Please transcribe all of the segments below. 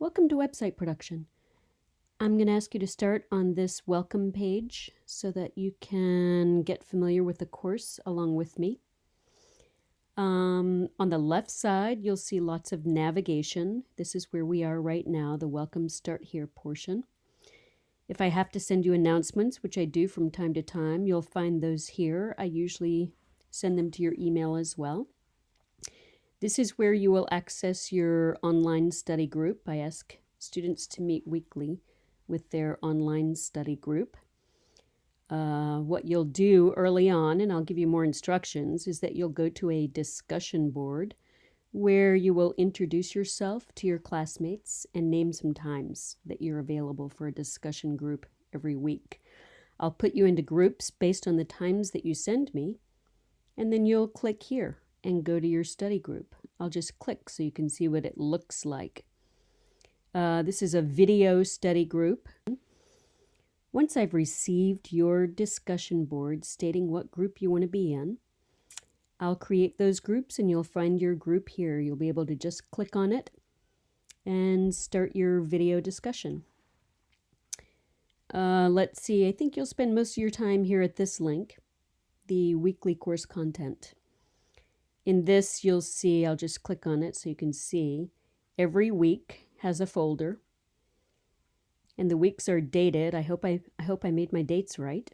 Welcome to website production. I'm going to ask you to start on this welcome page so that you can get familiar with the course along with me. Um, on the left side, you'll see lots of navigation. This is where we are right now, the welcome start here portion. If I have to send you announcements, which I do from time to time, you'll find those here. I usually send them to your email as well. This is where you will access your online study group. I ask students to meet weekly with their online study group. Uh, what you'll do early on, and I'll give you more instructions, is that you'll go to a discussion board where you will introduce yourself to your classmates and name some times that you're available for a discussion group every week. I'll put you into groups based on the times that you send me, and then you'll click here and go to your study group. I'll just click so you can see what it looks like. Uh, this is a video study group. Once I've received your discussion board stating what group you want to be in, I'll create those groups and you'll find your group here. You'll be able to just click on it and start your video discussion. Uh, let's see, I think you'll spend most of your time here at this link, the weekly course content. In this, you'll see, I'll just click on it so you can see, every week has a folder. And the weeks are dated. I hope I, I hope I made my dates right.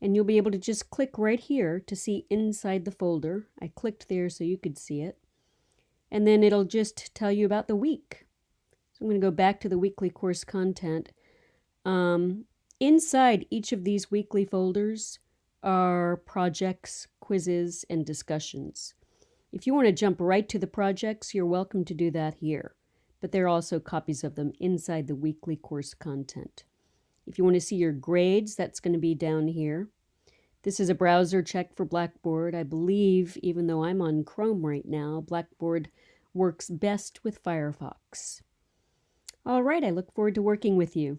And you'll be able to just click right here to see inside the folder. I clicked there so you could see it. And then it'll just tell you about the week. So I'm going to go back to the weekly course content. Um, inside each of these weekly folders are projects, quizzes, and discussions. If you want to jump right to the projects, you're welcome to do that here, but there are also copies of them inside the weekly course content. If you want to see your grades, that's going to be down here. This is a browser check for Blackboard. I believe, even though I'm on Chrome right now, Blackboard works best with Firefox. All right, I look forward to working with you.